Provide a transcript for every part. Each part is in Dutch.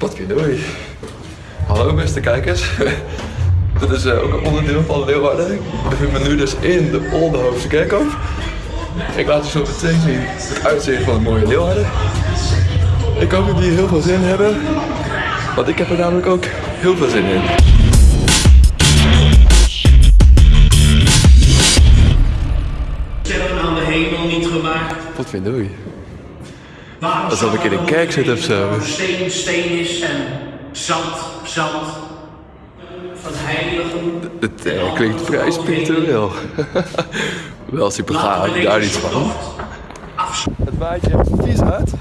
Potverdorie. Hallo beste kijkers. Dit is eh, ook een onderdeel van Leeuwarden. Ik bevind me nu dus in de Oldenhoofdse Kerkhof. Ik laat je zo meteen zien het uitzicht van het mooie Leeuwarden. Ik hoop dat jullie heel veel zin hebben. Want ik heb er namelijk ook heel veel zin in. sterren aan de hemel niet gemaakt. Potverdorie. Alsof ik in een kerk zit of zo. Steen, steen is en zand, zand. Van heiligen. Het eh, klinkt vrij spiritueel. Wel super gaaf, daar niet van. Het waait echt vies hard.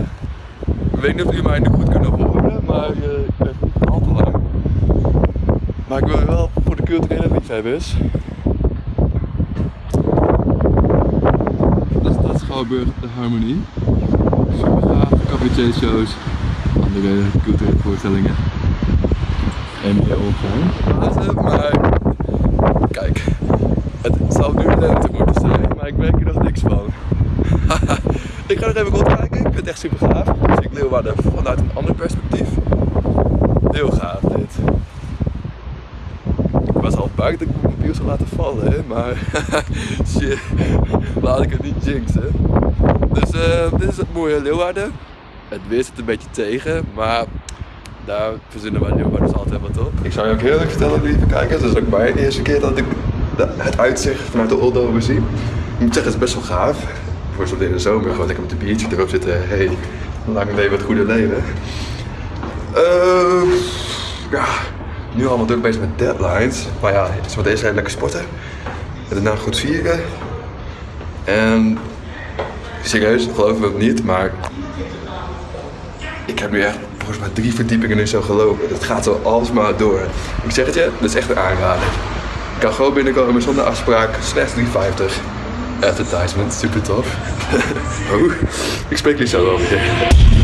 Ik weet niet of jullie mij nu goed kunnen horen, maar eh, ik ben al te lang. Maar ik wil wel voor de culturele liefhebbers. Dat is dat Schouwburg de Harmonie. Super gaaf, cabaretshows, andere culturele voorstellingen. En meer omgaan. Maar kijk, het zou nu lente moeten zijn, maar ik merk er nog niks van. ik ga nog even rondkijken, ik vind het echt super gaaf. Dus ik Leeuwarden vanuit een ander perspectief. Heel gaaf dit. Ik was al bang dat zou laten vallen, hè, maar shit, laat ik het niet jinxen. Dus eh, dit is het mooie Leeuwarden. Het weer zit een beetje tegen, maar daar verzinnen wij Leeuwarden altijd wat op. Ik zou je ook heel erg vertellen, lieve kijkers, het is ook mijn eerste keer dat ik de- het uitzicht vanuit de Oldover zie. Ik moet zeggen, het is best wel gaaf. Voor zo'n in de zomer, gewoon lekker met de biertje erop zitten. Hey, lang leven het goede leven. Eh, ja, nu allemaal druk bezig met deadlines. Maar ja, het is wat eerst lekker sporten. En daarna goed vieren. En serieus, geloof me ook niet, maar ik heb nu echt volgens mij drie verdiepingen nu zo gelopen. Het gaat zo alsmaar door. Ik zeg het je, dat is echt een aanrader. Ik kan gewoon binnenkomen zonder afspraak, slechts 3,50. Advertisement, super tof. oh, ik spreek jullie zo wel weer.